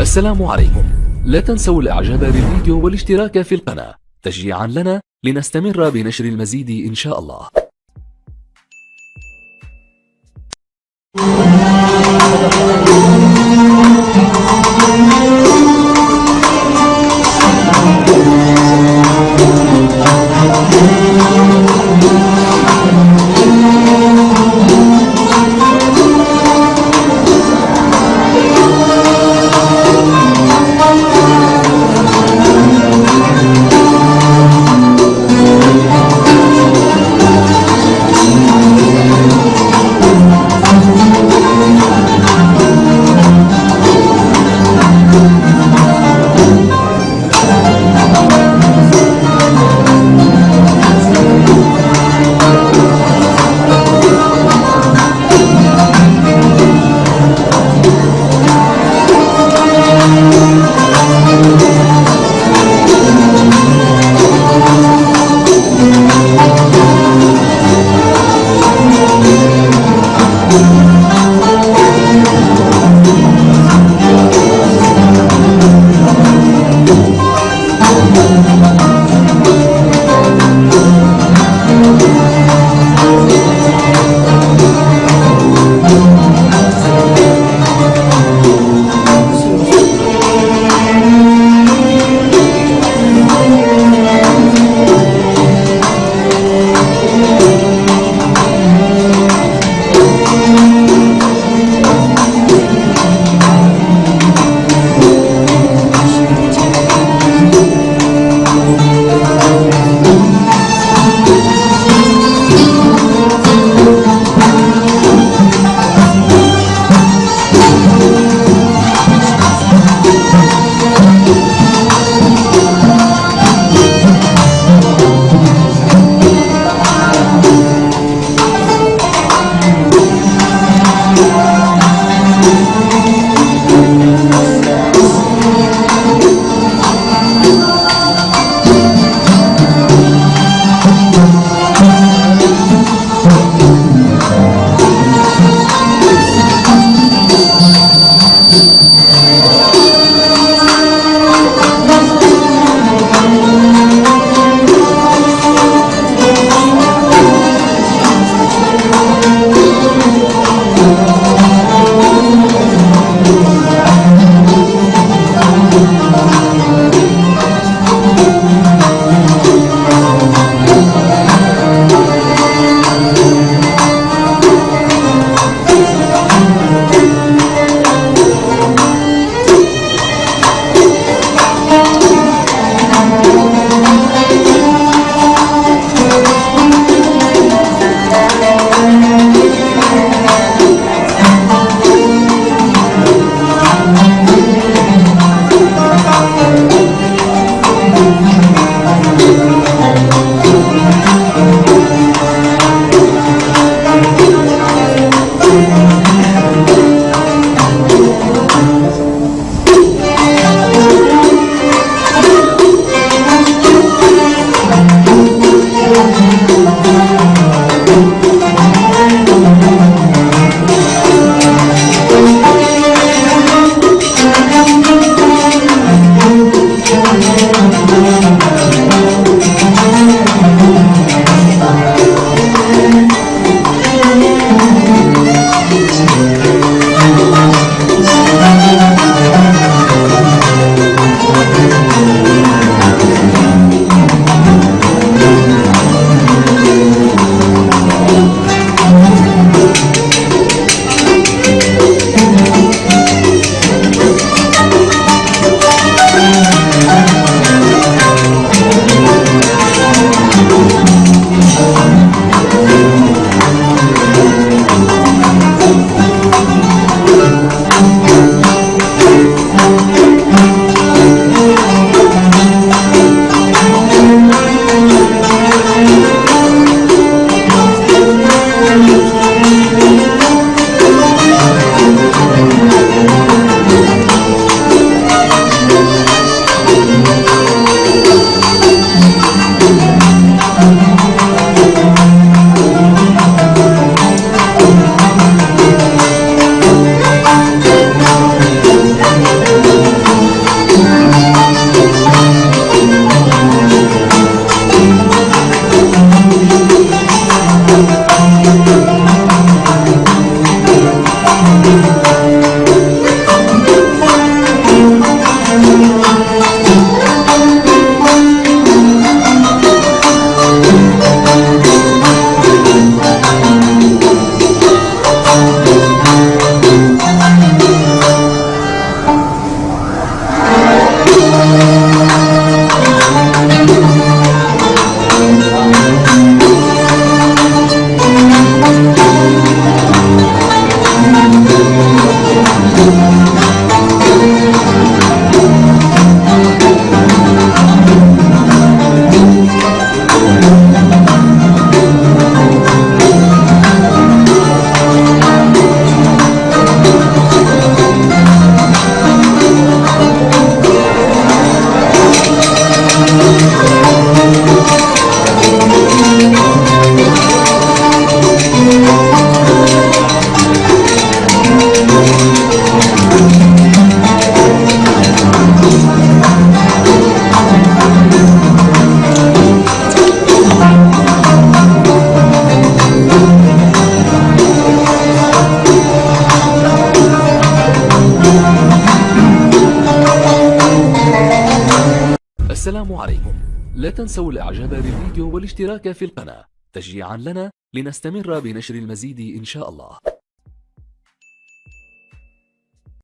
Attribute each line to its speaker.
Speaker 1: السلام عليكم. لا تنسوا الإعجاب بالفيديو والاشتراك في القناة. تشجيعا لنا لنستمر بنشر المزيد إن شاء الله. フフフフ。السلام عليكم. لا تنسوا الإعجاب بالفيديو والاشتراك في القناة. تشجيعا لنا لنستمر بنشر المزيد إن شاء الله.